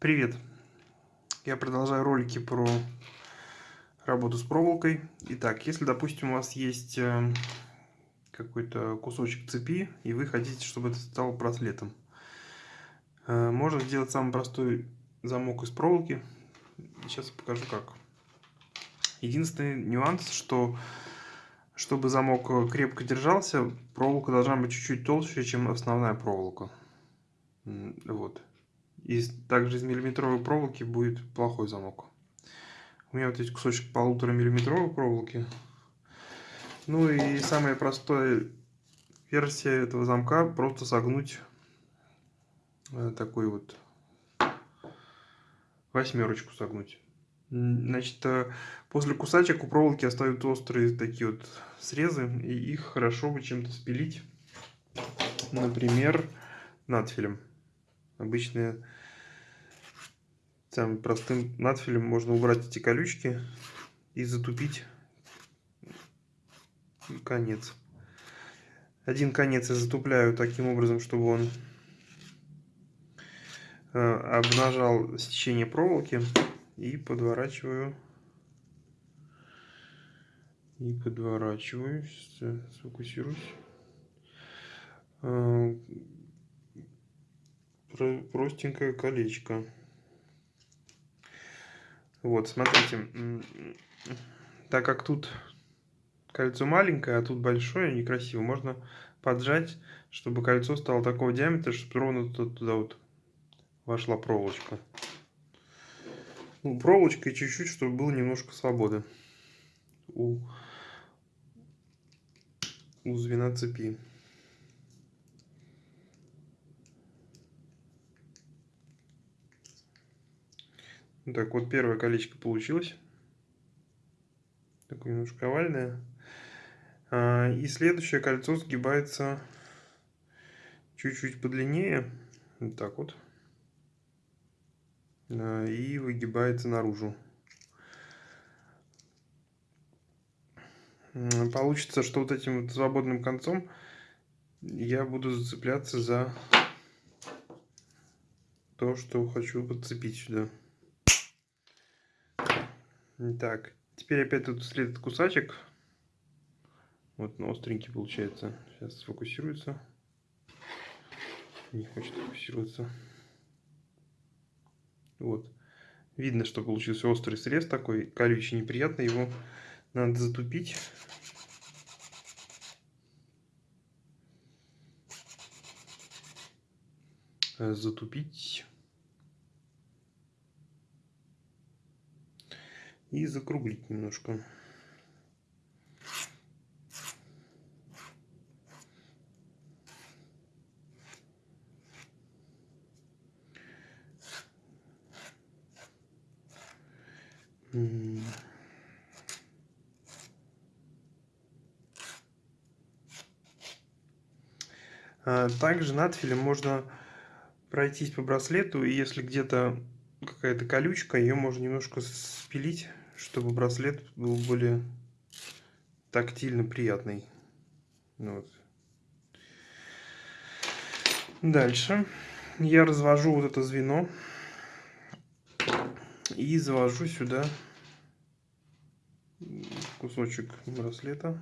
Привет! Я продолжаю ролики про работу с проволокой. Итак, если, допустим, у вас есть э, какой-то кусочек цепи, и вы хотите, чтобы это стало браслетом, э, можно сделать самый простой замок из проволоки. Сейчас покажу как. Единственный нюанс, что чтобы замок крепко держался, проволока должна быть чуть-чуть толще, чем основная проволока. Вот. И также из миллиметровой проволоки будет плохой замок. У меня вот есть кусочек полутора миллиметровой проволоки. Ну и самая простая версия этого замка просто согнуть э, такой вот восьмерочку согнуть. Значит, э, после кусачек у проволоки остаются острые такие вот срезы, и их хорошо бы чем-то спилить. Например, надфилем. Обычные самым простым надфилем можно убрать эти колючки и затупить конец. Один конец я затупляю таким образом, чтобы он э, обнажал сечение проволоки и подворачиваю и подворачиваю сфокусируюсь э, простенькое колечко. Вот, смотрите, так как тут кольцо маленькое, а тут большое, некрасиво, можно поджать, чтобы кольцо стало такого диаметра, чтобы ровно туда, вот вошла проволочка. Ну, проволочка и чуть-чуть, чтобы было немножко свободы у, у звена цепи. Так, вот первое колечко получилось. Такое немножко овальное. А, и следующее кольцо сгибается чуть-чуть подлиннее. Вот так вот. И выгибается наружу. Получится, что вот этим вот свободным концом я буду зацепляться за то, что хочу подцепить сюда. Так, теперь опять тут следует кусачек. Вот он остренький получается. Сейчас сфокусируется. Не хочет фокусироваться. Вот. Видно, что получился острый срез такой, колючий, неприятный. Его надо затупить. Затупить. И закруглить немножко. А, также надфилем можно пройтись по браслету, и если где-то какая-то колючка, ее можно немножко спилить чтобы браслет был более тактильно приятный. Вот. Дальше я развожу вот это звено и завожу сюда кусочек браслета.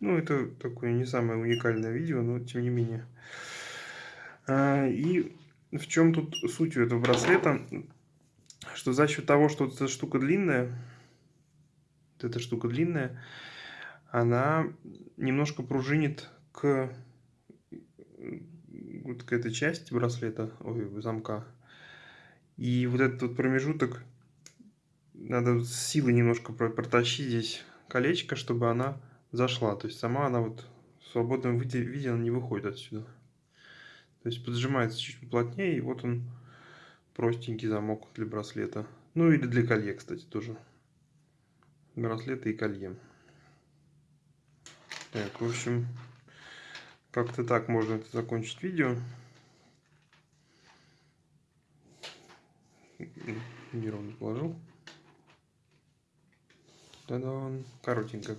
Ну, это такое не самое уникальное видео, но тем не менее. А, и в чем тут суть у этого браслета? Что за счет того, что эта штука длинная, вот эта штука длинная, она немножко пружинит к вот к этой части браслета, ой, замка. И вот этот вот промежуток надо с силой немножко протащить здесь колечко, чтобы она зашла. То есть сама она вот в свободном виде, виде она не выходит отсюда. То есть поджимается чуть плотнее, и вот он простенький замок для браслета. Ну или для колье, кстати, тоже. Браслеты и колье. Так, в общем, как-то так можно это закончить видео. Неровно положил. Та-дам! Коротенько.